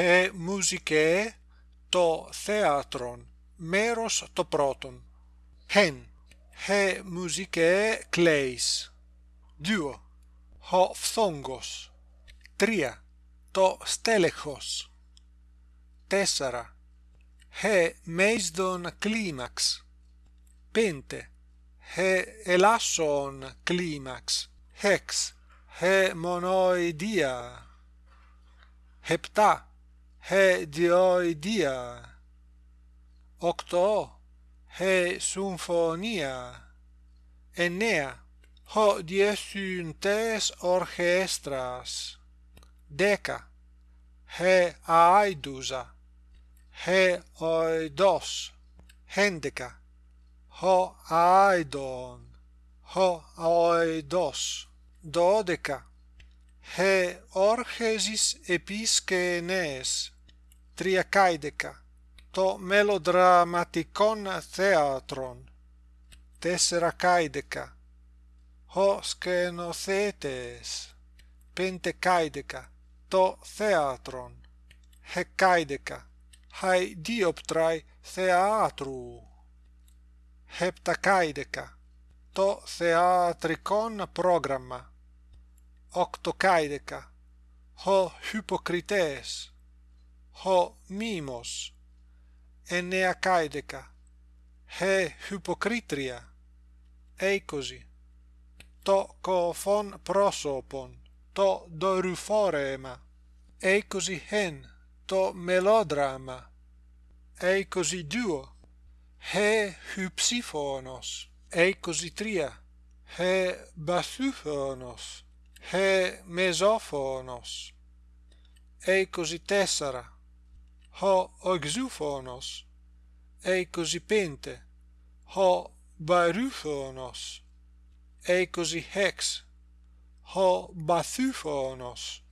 Ε, «He musicae το θέατρον μέρος το πρώτον». Hen. He musicae κλαίς. 2. Ο φθόγκος. 3. Το στέλεχος. 4. He μέισδον κλίμαξ. 5. He ελάσσον κλίμαξ. 6. He monoidia. 7. hedioidia octo he sinfonia enea ho diesuntes orchestras. Deca he aidusa he oidos hendeca ho aidon ho oidos dodeca he orchesis episkenes triacaideca to melodramaticon theatron tessera caideca ho skenothetes pentecaideca to theatron hekaideca hai dioptrai theatru. Heptakaideca to theatricon programma οκτοκάιδεκα, ο hypocrites, ο μήμο, εννεακάιδεκα, ε Χυποκρίτρια, είκοσι, το κοφόν πρόσωπον, το δορυφόρεμα, είκοσι χεν, το μελόδραμα, είκοσι δύο, ε hyψήφωνος, είκοσι τρία, ε μπασούφωνος, he mesophonos ei così ho oxuphonos ei così pente. Ho baruphonos ei così hex. Ho bathuphonos